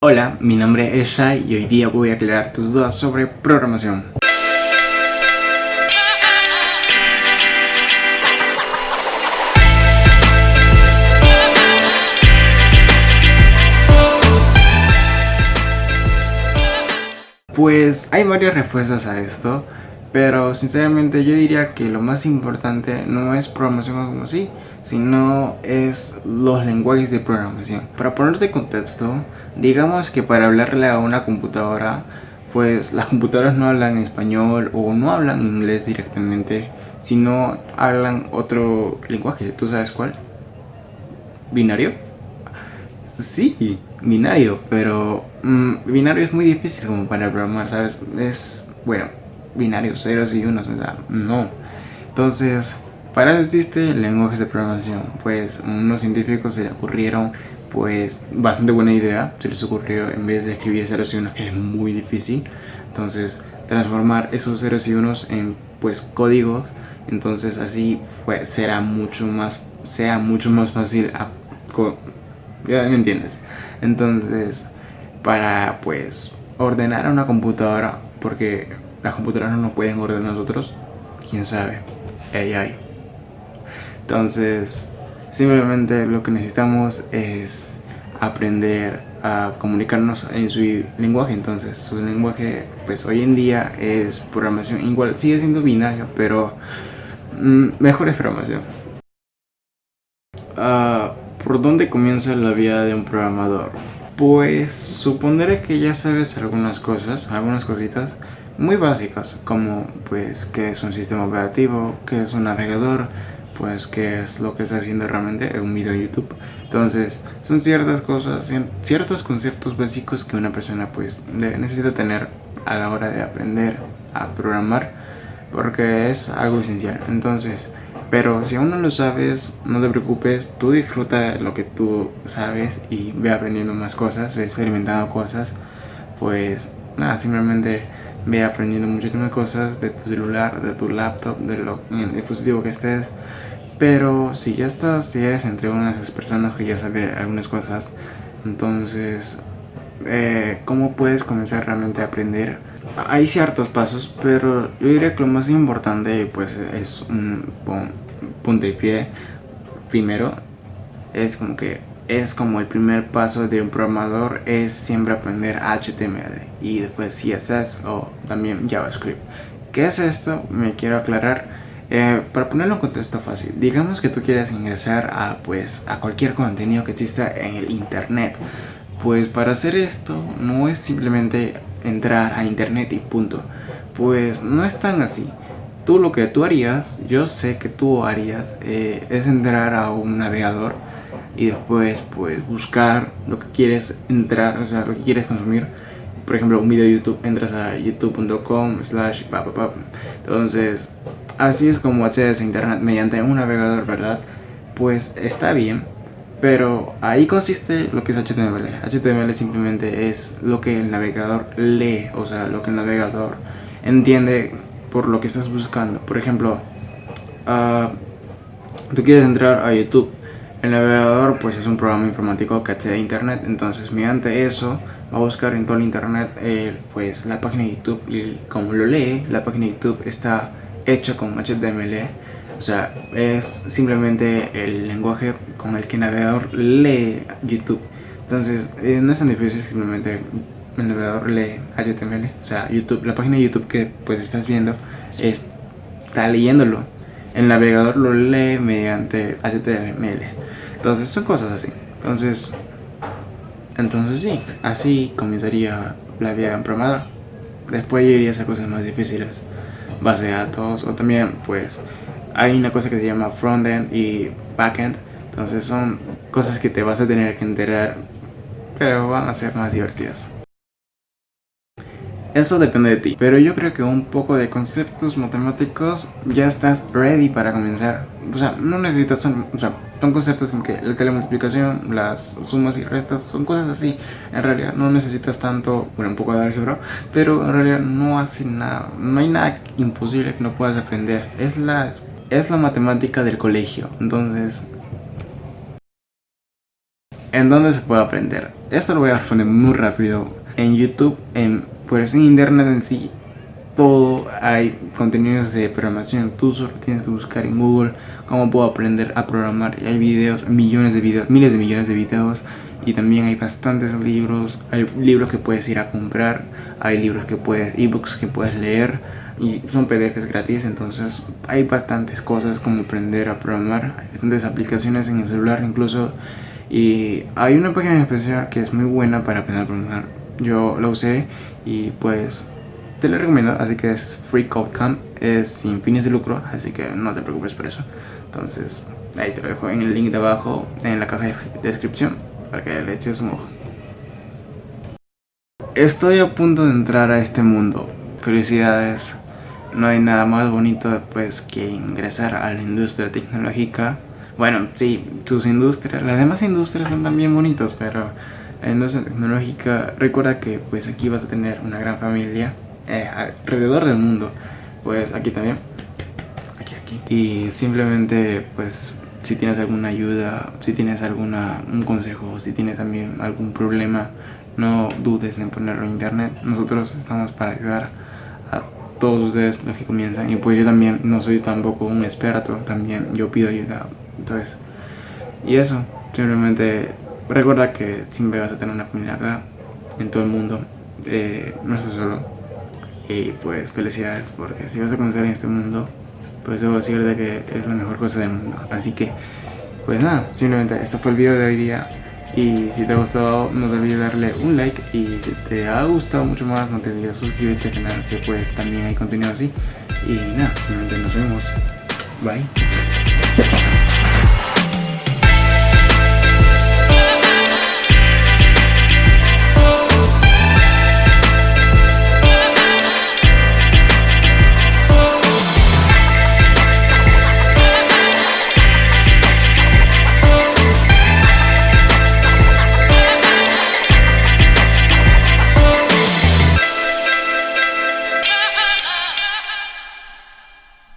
Hola, mi nombre es Shai y hoy día voy a aclarar tus dudas sobre programación. Pues hay varias respuestas a esto, pero sinceramente yo diría que lo más importante no es programación como así, sino es los lenguajes de programación. Para ponerte contexto, digamos que para hablarle a una computadora, pues las computadoras no hablan español o no hablan inglés directamente, sino hablan otro lenguaje. ¿Tú sabes cuál? ¿Binario? Sí, binario, pero mm, binario es muy difícil como para programar, ¿sabes? Es, bueno, binarios, ceros y unos, o sea, no. Entonces, para eso existe lenguajes de programación. Pues unos científicos se le ocurrieron, pues, bastante buena idea. Se les ocurrió, en vez de escribir ceros y unos, que es muy difícil, entonces transformar esos ceros y unos en, pues, códigos. Entonces así fue, será mucho más, sea mucho más fácil a, ya me entiendes. Entonces, para, pues, ordenar a una computadora, porque las computadoras no nos pueden ordenar nosotros, quién sabe, AI. Entonces, simplemente lo que necesitamos es aprender a comunicarnos en su lenguaje. Entonces, su lenguaje, pues hoy en día es programación. Igual sigue siendo binario, pero mm, mejor es programación. Ah, ¿Por dónde comienza la vida de un programador? Pues supondré que ya sabes algunas cosas, algunas cositas muy básicas como pues qué es un sistema operativo, qué es un navegador, pues qué es lo que está haciendo realmente en un video de YouTube. Entonces son ciertas cosas, ciertos conceptos básicos que una persona pues necesita tener a la hora de aprender a programar porque es algo esencial. Entonces, pero si aún no lo sabes, no te preocupes, tú disfruta lo que tú sabes y ve aprendiendo más cosas, ve experimentando cosas, pues nada, simplemente ve aprendiendo muchísimas cosas de tu celular, de tu laptop, de lo, el dispositivo que estés. Pero si ya estás, si eres entre una de esas personas que ya sabe algunas cosas, entonces, eh, ¿cómo puedes comenzar realmente a aprender? Hay ciertos pasos, pero yo diría que lo más importante pues es un punto y pie. Primero, es como que es como el primer paso de un programador es siempre aprender HTML y después CSS o también JavaScript. ¿Qué es esto? Me quiero aclarar. Eh, para ponerlo en contexto fácil, digamos que tú quieres ingresar a, pues, a cualquier contenido que exista en el internet. Pues para hacer esto no es simplemente entrar a internet y punto. Pues no es tan así. Tú lo que tú harías, yo sé que tú harías, eh, es entrar a un navegador y después pues buscar lo que quieres entrar, o sea, lo que quieres consumir. Por ejemplo, un video de YouTube, entras a youtube.com slash Entonces, así es como accedes a internet mediante un navegador, ¿verdad? Pues está bien, pero ahí consiste lo que es HTML. HTML simplemente es lo que el navegador lee, o sea, lo que el navegador entiende por lo que estás buscando. Por ejemplo, uh, tú quieres entrar a YouTube el navegador pues es un programa informático que accede a internet, entonces mediante eso va a buscar en todo el internet eh, pues la página de YouTube y como lo lee, la página de YouTube está hecha con HTML, o sea, es simplemente el lenguaje con el que el navegador lee YouTube. Entonces, eh, no es tan difícil, simplemente el navegador lee HTML, o sea, YouTube, la página de YouTube que pues estás viendo está leyéndolo. El navegador lo lee mediante HTML. Entonces son cosas así. Entonces, entonces sí, así comenzaría la vida de un programador. Después iría a cosas más difíciles, base de datos o también pues hay una cosa que se llama frontend y backend. Entonces son cosas que te vas a tener que enterar, pero van a ser más divertidas. Eso depende de ti, pero yo creo que un poco de conceptos matemáticos ya estás ready para comenzar. O sea, no necesitas, son, o sea, son conceptos como que la telemultiplicación, las sumas y restas, son cosas así. En realidad no necesitas tanto, bueno, un poco de álgebra, pero en realidad no hace nada, no hay nada imposible que no puedas aprender. Es la, es la matemática del colegio, entonces ¿En dónde se puede aprender? Esto lo voy a responder muy rápido. En YouTube, en, pues en internet en sí, todo hay contenidos de programación. Tú solo tienes que buscar en Google cómo puedo aprender a programar. Y hay videos, millones de videos, miles de millones de videos. Y también hay bastantes libros. Hay libros que puedes ir a comprar. Hay libros que puedes, ebooks que puedes leer. Y son PDFs gratis. Entonces hay bastantes cosas como aprender a programar. Hay bastantes aplicaciones en el celular incluso. Y hay una página en especial que es muy buena para aprender a programar. Yo la usé y pues te lo recomiendo, así que es Free Code Camp, es sin fines de lucro, así que no te preocupes por eso. Entonces, ahí te lo dejo en el link de abajo, en la caja de descripción, para que le eches un ojo. Estoy a punto de entrar a este mundo. Felicidades. No hay nada más bonito pues que ingresar a la industria tecnológica. Bueno, sí, tus industrias, las demás industrias son también bonitas, pero la industria tecnológica, recuerda que pues aquí vas a tener una gran familia eh, alrededor del mundo. Pues aquí también. Aquí, aquí. Y simplemente, pues, si tienes alguna ayuda, si tienes alguna, un consejo, si tienes también algún problema, no dudes en ponerlo en internet. Nosotros estamos para ayudar a todos ustedes los que comienzan. Y pues yo también no soy tampoco un experto, también yo pido ayuda. Entonces, y eso, simplemente recuerda que siempre vas a tener una acá, en todo el mundo. Eh, no estás solo y pues felicidades porque si vas a conocer en este mundo, pues debo decirte que es la mejor cosa del mundo. Así que, pues nada, simplemente este fue el video de hoy día. Y si te ha gustado, no te olvides darle un like. Y si te ha gustado mucho más, no te olvides suscribirte al canal, que pues también hay contenido así. Y nada, simplemente nos vemos. Bye.